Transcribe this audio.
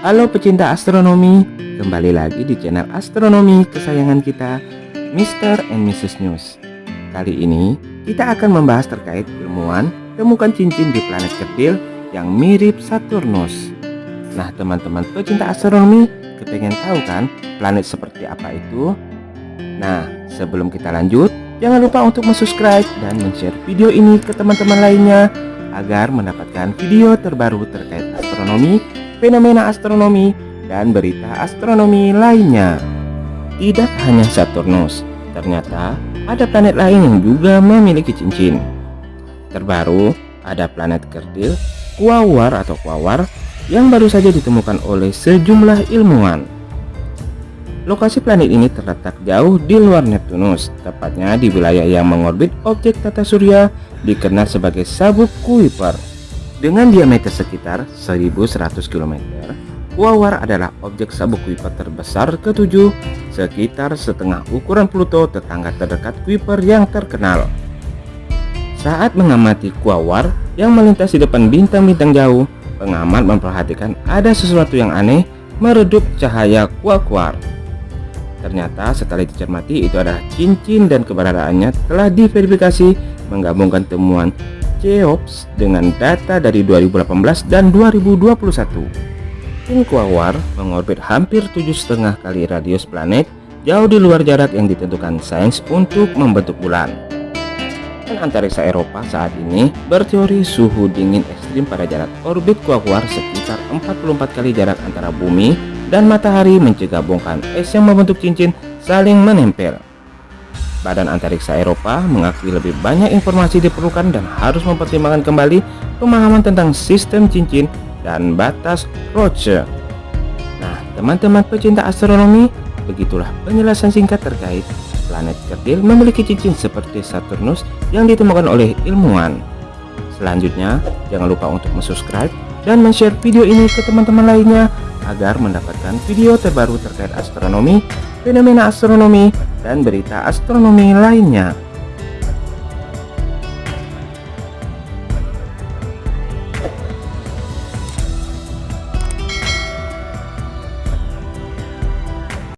Halo pecinta astronomi, kembali lagi di channel astronomi kesayangan kita, Mr. and Mrs. News. Kali ini kita akan membahas terkait ilmuwan temukan cincin di planet kecil yang mirip Saturnus. Nah teman-teman pecinta astronomi, kepengen tahu kan planet seperti apa itu? Nah sebelum kita lanjut, jangan lupa untuk subscribe dan share video ini ke teman-teman lainnya agar mendapatkan video terbaru terkait astronomi fenomena astronomi, dan berita astronomi lainnya. Tidak hanya Saturnus, ternyata ada planet lain yang juga memiliki cincin. Terbaru, ada planet kerdil Quaoar atau Quaoar yang baru saja ditemukan oleh sejumlah ilmuwan. Lokasi planet ini terletak jauh di luar Neptunus, tepatnya di wilayah yang mengorbit objek tata surya dikenal sebagai sabuk Kuiper. Dengan diameter sekitar 1100 km, Quaoar adalah objek sabuk Kuiper terbesar ketujuh, sekitar setengah ukuran Pluto tetangga terdekat Kuiper yang terkenal. Saat mengamati Quaoar yang melintas di depan bintang-bintang jauh, pengamat memperhatikan ada sesuatu yang aneh meredup cahaya Quaoar. Ternyata setelah dicermati itu adalah cincin dan keberadaannya telah diverifikasi menggabungkan temuan Cheops dengan data dari 2018 dan 2021. Tim Quaoar mengorbit hampir tujuh setengah kali radius planet jauh di luar jarak yang ditentukan sains untuk membentuk bulan. Dan antariksa Eropa saat ini berteori suhu dingin ekstrim pada jarak orbit Quaoar sekitar 44 kali jarak antara bumi dan matahari mencegah bongkahan es yang membentuk cincin saling menempel. Badan Antariksa Eropa mengakui lebih banyak informasi diperlukan dan harus mempertimbangkan kembali pemahaman tentang sistem cincin dan batas Roche. Nah, teman-teman pecinta astronomi, begitulah penjelasan singkat terkait planet kecil memiliki cincin seperti Saturnus yang ditemukan oleh ilmuwan. Selanjutnya, jangan lupa untuk subscribe dan share video ini ke teman-teman lainnya agar mendapatkan video terbaru terkait astronomi, fenomena astronomi, dan berita astronomi lainnya.